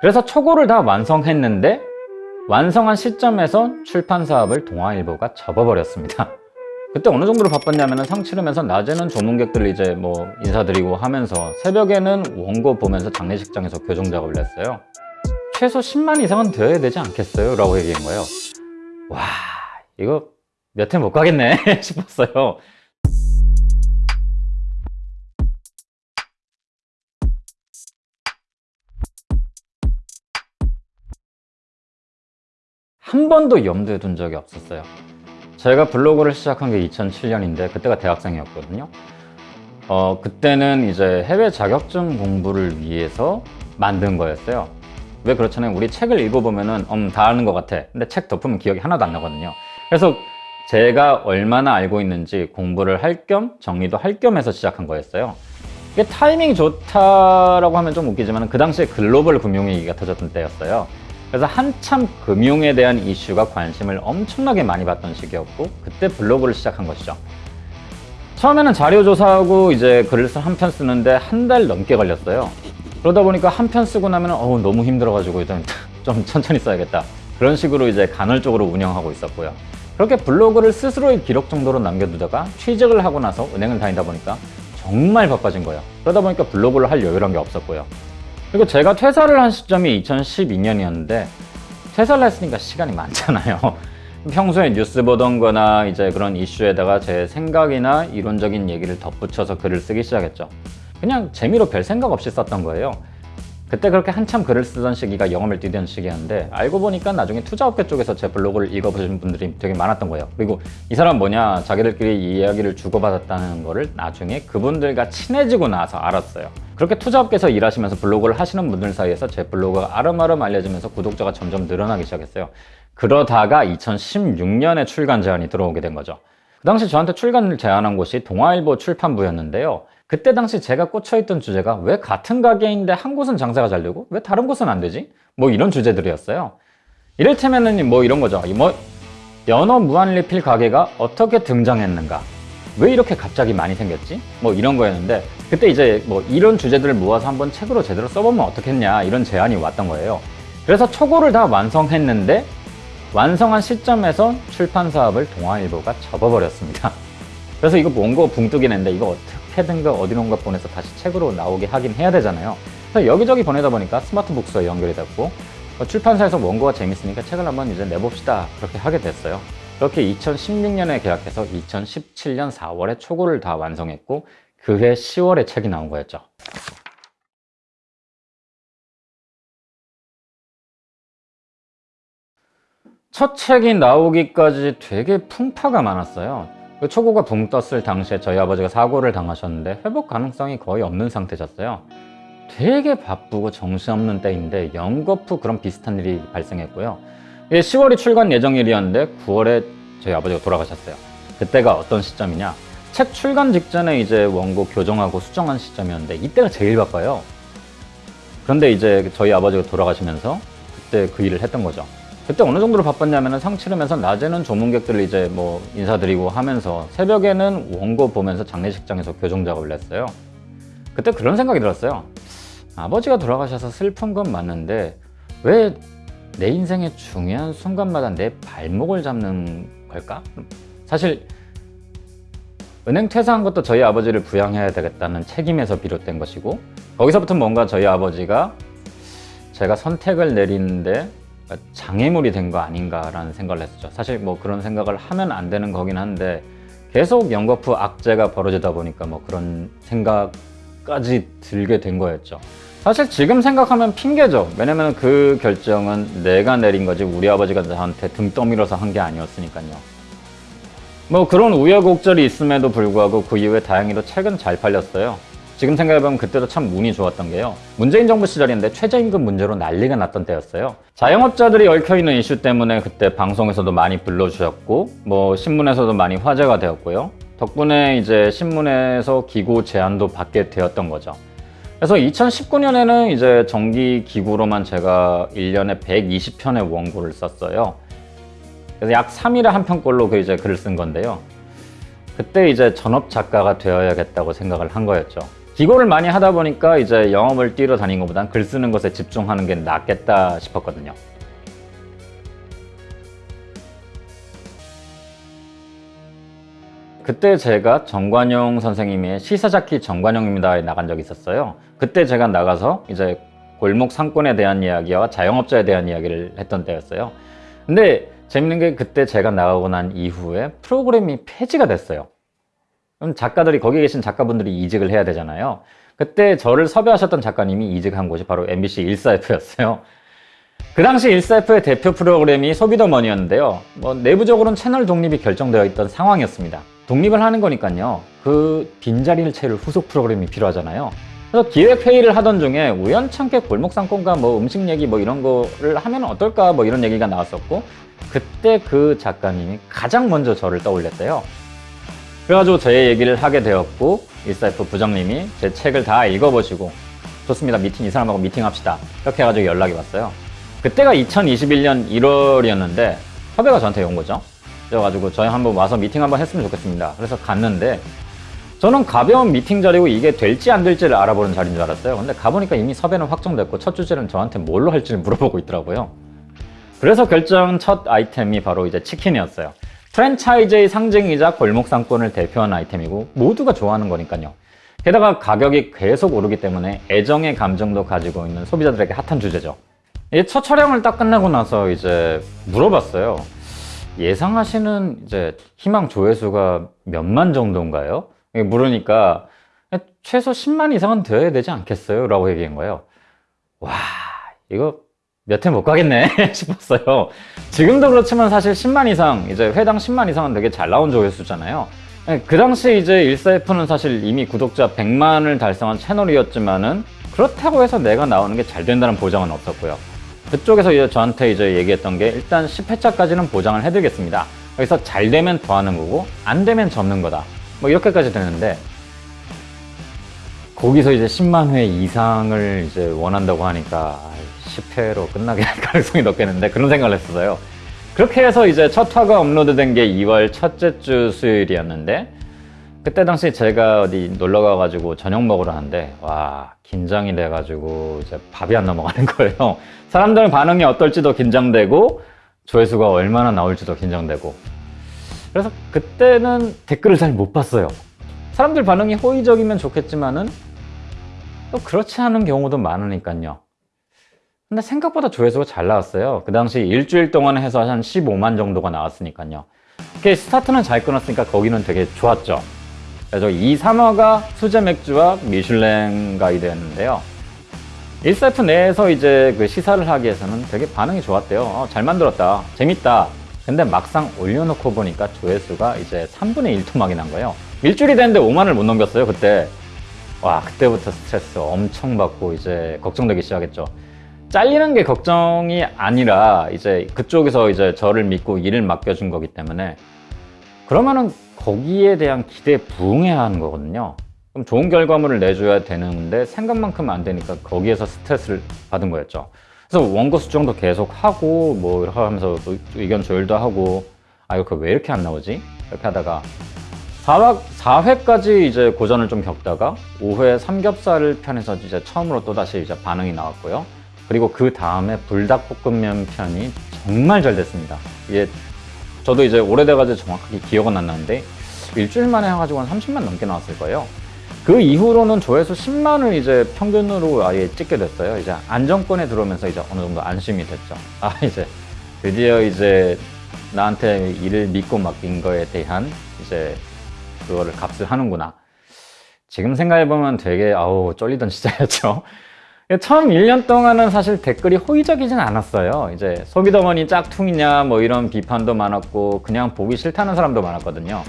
그래서 초고를 다 완성했는데 완성한 시점에서 출판 사업을 동아일보가 접어버렸습니다. 그때 어느 정도로 바빴냐면 상 치르면서 낮에는 조문객들 이제 뭐 인사드리고 하면서 새벽에는 원고 보면서 장례식장에서 교정 작업을 했어요. 최소 10만 이상은 되어야 되지 않겠어요? 라고 얘기한 거예요. 와 이거 몇해못 가겠네 싶었어요. 한 번도 염두에 둔 적이 없었어요. 제가 블로그를 시작한 게 2007년인데 그때가 대학생이었거든요. 어, 그때는 이제 해외 자격증 공부를 위해서 만든 거였어요. 왜 그렇잖아요. 우리 책을 읽어보면은, 음, 다 아는 것 같아. 근데 책 덮으면 기억이 하나도 안 나거든요. 그래서 제가 얼마나 알고 있는지 공부를 할 겸 정리도 할 겸 해서 시작한 거였어요. 이게 타이밍이 좋다라고 하면 좀 웃기지만 그 당시에 글로벌 금융위기가 터졌던 때였어요. 그래서 한참 금융에 대한 이슈가 관심을 엄청나게 많이 받던 시기였고 그때 블로그를 시작한 것이죠. 처음에는 자료 조사하고 이제 글을 한 편 쓰는데 한 달 넘게 걸렸어요. 그러다 보니까 한 편 쓰고 나면 어우 너무 힘들어가지고 일단 좀 천천히 써야겠다. 그런 식으로 이제 간헐적으로 운영하고 있었고요. 그렇게 블로그를 스스로의 기록 정도로 남겨두다가 취직을 하고 나서 은행을 다니다 보니까 정말 바빠진 거예요. 그러다 보니까 블로그를 할 여유란 게 없었고요. 그리고 제가 퇴사를 한 시점이 2012년이었는데 퇴사를 했으니까 시간이 많잖아요. 평소에 뉴스 보던 거나 이제 그런 이슈에다가 제 생각이나 이론적인 얘기를 덧붙여서 글을 쓰기 시작했죠. 그냥 재미로 별 생각 없이 썼던 거예요. 그때 그렇게 한참 글을 쓰던 시기가 영업을 뛰던 시기였는데 알고 보니까 나중에 투자업계 쪽에서 제 블로그를 읽어보신 분들이 되게 많았던 거예요. 그리고 이 사람 뭐냐 자기들끼리 이야기를 주고받았다는 거를 나중에 그분들과 친해지고 나서 알았어요. 그렇게 투자업계에서 일하시면서 블로그를 하시는 분들 사이에서 제 블로그가 아름아름 알려지면서 구독자가 점점 늘어나기 시작했어요. 그러다가 2016년에 출간 제안이 들어오게 된 거죠. 그 당시 저한테 출간을 제안한 곳이 동아일보 출판부였는데요. 그때 당시 제가 꽂혀있던 주제가 왜 같은 가게인데 한 곳은 장사가 잘 되고 왜 다른 곳은 안 되지? 뭐 이런 주제들이었어요. 이를테면은 뭐 이런 거죠. 뭐 연어 무한리필 가게가 어떻게 등장했는가? 왜 이렇게 갑자기 많이 생겼지? 뭐 이런 거였는데 그때 이제 뭐 이런 주제들을 모아서 한번 책으로 제대로 써보면 어떻겠냐 이런 제안이 왔던 거예요. 그래서 초고를 다 완성했는데 완성한 시점에서 출판 사업을 동아일보가 접어버렸습니다. 그래서 이거 원고 붕뜨기 냈는데 이거 어떻게 든가 어디론가 보내서 다시 책으로 나오게 하긴 해야 되잖아요. 그래서 여기저기 보내다 보니까 스마트 북스와 연결이 됐고 어, 출판사에서 원고가 재밌으니까 책을 한번 이제 내봅시다 그렇게 하게 됐어요. 그렇게 2016년에 계약해서 2017년 4월에 초고를 다 완성했고 그해 10월에 책이 나온 거였죠. 첫 책이 나오기까지 되게 풍파가 많았어요. 그 초고가 붕 떴을 당시에 저희 아버지가 사고를 당하셨는데 회복 가능성이 거의 없는 상태셨어요. 되게 바쁘고 정신없는 때인데 연거푸 그런 비슷한 일이 발생했고요. 이게 10월이 출간 예정일이었는데 9월에 저희 아버지가 돌아가셨어요. 그때가 어떤 시점이냐? 책 출간 직전에 이제 원고 교정하고 수정한 시점이었는데 이때가 제일 바빠요. 그런데 이제 저희 아버지가 돌아가시면서 그때 그 일을 했던 거죠. 그때 어느 정도로 바빴냐면 상 치르면서 낮에는 조문객들 이제 뭐 인사드리고 하면서 새벽에는 원고 보면서 장례식장에서 교정 작업을 했어요. 그때 그런 생각이 들었어요. 아버지가 돌아가셔서 슬픈 건 맞는데 왜 내 인생의 중요한 순간마다 내 발목을 잡는 걸까? 사실 은행 퇴사한 것도 저희 아버지를 부양해야 되겠다는 책임에서 비롯된 것이고 거기서부터 뭔가 저희 아버지가 제가 선택을 내리는데 장애물이 된 거 아닌가라는 생각을 했었죠. 사실 뭐 그런 생각을 하면 안 되는 거긴 한데 계속 연거푸 악재가 벌어지다 보니까 뭐 그런 생각까지 들게 된 거였죠. 사실 지금 생각하면 핑계죠. 왜냐면 그 결정은 내가 내린 거지 우리 아버지가 저한테 등 떠밀어서 한 게 아니었으니까요. 뭐 그런 우여곡절이 있음에도 불구하고 그 이후에 다행히도 책은 잘 팔렸어요. 지금 생각해보면 그때도 참 운이 좋았던 게요. 문재인 정부 시절인데 최저임금 문제로 난리가 났던 때였어요. 자영업자들이 얽혀있는 이슈 때문에 그때 방송에서도 많이 불러주셨고 뭐 신문에서도 많이 화제가 되었고요. 덕분에 이제 신문에서 기구 제안도 받게 되었던 거죠. 그래서 2019년에는 이제 정기 기구로만 제가 1년에 120편의 원고를 썼어요. 그래서 약 3일에 한 편꼴로 그 이제 글을 쓴 건데요. 그때 이제 전업 작가가 되어야겠다고 생각을 한 거였죠. 기고를 많이 하다 보니까 이제 영업을 뛰러 다닌 것보단 글 쓰는 것에 집중하는 게 낫겠다 싶었거든요. 그때 제가 정관용 선생님의 시사자키 정관용입니다에 나간 적이 있었어요. 그때 제가 나가서 이제 골목 상권에 대한 이야기와 자영업자에 대한 이야기를 했던 때였어요. 근데 재밌는 게 그때 제가 나가고 난 이후에 프로그램이 폐지가 됐어요. 그럼 작가들이 거기 계신 작가분들이 이직을 해야 되잖아요. 그때 저를 섭외하셨던 작가님이 이직한 곳이 바로 MBC 14F였어요. 그 당시 14F의 대표 프로그램이 소비더머니였는데요. 뭐 내부적으로는 채널 독립이 결정되어 있던 상황이었습니다. 독립을 하는 거니까요. 그 빈자리를 채울 후속 프로그램이 필요하잖아요. 그래서 기획회의를 하던 중에 우연찮게 골목상권과 뭐 음식 얘기 뭐 이런 거를 하면 어떨까 뭐 이런 얘기가 나왔었고 그때 그 작가님이 가장 먼저 저를 떠올렸대요. 그래가지고 제 얘기를 하게 되었고 14F 부장님이 제 책을 다 읽어보시고 좋습니다. 미팅 이 사람하고 미팅합시다. 이렇게 해가지고 연락이 왔어요. 그때가 2021년 1월이었는데 섭외가 저한테 온 거죠. 그래가지고 저희 한번 와서 미팅 한번 했으면 좋겠습니다. 그래서 갔는데 저는 가벼운 미팅 자리고 이게 될지 안 될지를 알아보는 자리인 줄 알았어요. 근데 가보니까 이미 섭외는 확정됐고 첫 주제는 저한테 뭘로 할지를 물어보고 있더라고요. 그래서 결정 첫 아이템이 바로 이제 치킨이었어요 프랜차이즈의 상징이자 골목 상권을 대표하는 아이템이고 모두가 좋아하는 거니까요. 게다가 가격이 계속 오르기 때문에 애정의 감정도 가지고 있는 소비자들에게 핫한 주제죠. 이첫 촬영을 딱 끝나고 나서 이제 물어봤어요. 예상하시는 이제 희망 조회수가 몇만 정도인가요? 물으니까 최소 10만 이상은 되어야 되지 않겠어요? 라고 얘기한 거예요. 와, 이거 몇 회 못 가겠네 싶었어요. 지금도 그렇지만 사실 10만 이상, 이제 회당 10만 이상은 되게 잘 나온 조회수잖아요. 그 당시 이제 14F는 사실 이미 구독자 100만을 달성한 채널이었지만은 그렇다고 해서 내가 나오는 게 잘 된다는 보장은 없었고요. 그쪽에서 이제 저한테 이제 얘기했던 게 일단 10회차까지는 보장을 해드리겠습니다. 여기서 잘 되면 더 하는 거고 안 되면 접는 거다. 뭐 이렇게까지 되는데 거기서 이제 10만 회 이상을 이제 원한다고 하니까 10회로 끝나게 할 가능성이 높겠는데 그런 생각을 했었어요. 그렇게 해서 이제 첫 화가 업로드된 게 2월 첫째 주 수요일이었는데 그때 당시 제가 어디 놀러 가가지고 저녁 먹으러 하는데 와 긴장이 돼가지고 이제 밥이 안 넘어가는 거예요. 사람들 반응이 어떨지도 긴장되고 조회수가 얼마나 나올지도 긴장되고 그래서 그때는 댓글을 잘 못 봤어요. 사람들 반응이 호의적이면 좋겠지만은 또 그렇지 않은 경우도 많으니까요. 근데 생각보다 조회수가 잘 나왔어요. 그 당시 일주일 동안 해서 한 15만 정도가 나왔으니까요. 그게 스타트는 잘 끊었으니까 거기는 되게 좋았죠. 그래서 2, 3화가 수제 맥주와 미슐랭 가이드였는데요. 1세프 내에서 이제 그 시사를 하기 위해서는 되게 반응이 좋았대요. 어, 잘 만들었다. 재밌다. 근데 막상 올려놓고 보니까 조회수가 이제 3분의 1 토막이 난 거예요. 일주일이 됐는데 5만을 못 넘겼어요, 그때. 와, 그때부터 스트레스 엄청 받고 이제 걱정되기 시작했죠. 잘리는 게 걱정이 아니라 이제 그쪽에서 이제 저를 믿고 일을 맡겨준 거기 때문에 그러면은 거기에 대한 기대에 부응해야 하는 거거든요. 그럼 좋은 결과물을 내줘야 되는데 생각만큼 안 되니까 거기에서 스트레스를 받은 거였죠. 그래서 원고 수정도 계속 하고 뭐 이렇게 하면서 또 의견 조율도 하고 아 이거 왜 이렇게 안 나오지? 이렇게 하다가 4화, 4회까지 이제 고전을 좀 겪다가 5회 삼겹살 편에서 이제 처음으로 또다시 이제 반응이 나왔고요. 그리고 그 다음에 불닭볶음면 편이 정말 잘 됐습니다. 이게 저도 이제 오래돼가지고 정확하게 기억은 안 나는데 일주일 만에 해가지고 한 30만 넘게 나왔을 거예요. 그 이후로는 조회수 10만을 이제 평균으로 아예 찍게 됐어요. 이제 안정권에 들어오면서 이제 어느 정도 안심이 됐죠. 아 이제 드디어 이제 나한테 일을 믿고 맡긴 거에 대한 이제 그거를 값을 하는구나. 지금 생각해보면 되게 아우 쫄리던 시절이었죠. 처음 1년 동안은 사실 댓글이 호의적이진 않았어요. 이제 소비더머니 짝퉁이냐 뭐 이런 비판도 많았고 그냥 보기 싫다는 사람도 많았거든요.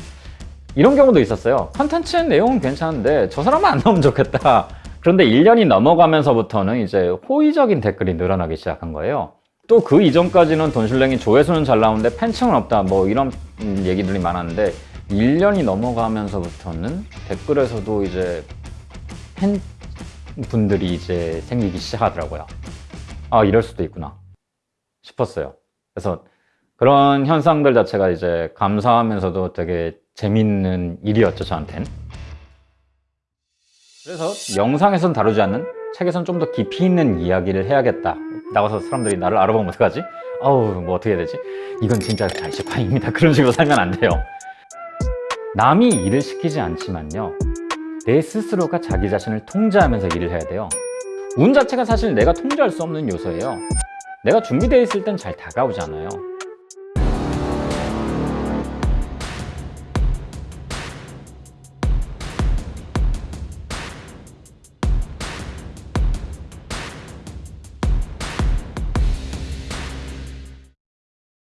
이런 경우도 있었어요. 컨텐츠 내용은 괜찮은데 저 사람은 안 나오면 좋겠다. 그런데 1년이 넘어가면서부터는 이제 호의적인 댓글이 늘어나기 시작한 거예요. 또 그 이전까지는 돈슐랭이 조회수는 잘 나오는데 팬층은 없다 뭐 이런 음, 얘기들이 많았는데 1년이 넘어가면서부터는 댓글에서도 이제 팬 분들이 이제 생기기 시작하더라고요. 아, 이럴 수도 있구나 싶었어요. 그래서 그런 현상들 자체가 이제 감사하면서도 되게 재밌는 일이었죠, 저한텐. 그래서 영상에선 다루지 않는 책에선 좀 더 깊이 있는 이야기를 해야겠다. 나가서 사람들이 나를 알아보면 어떡하지? 아우, 뭐 어떻게 해야 되지? 이건 진짜 잘식광입니다. 그런 식으로 살면 안 돼요. 남이 일을 시키지 않지만요. 내 스스로가 자기 자신을 통제하면서 일을 해야 돼요. 운 자체가 사실 내가 통제할 수 없는 요소예요. 내가 준비되어 있을 땐 잘 다가오지 않아요.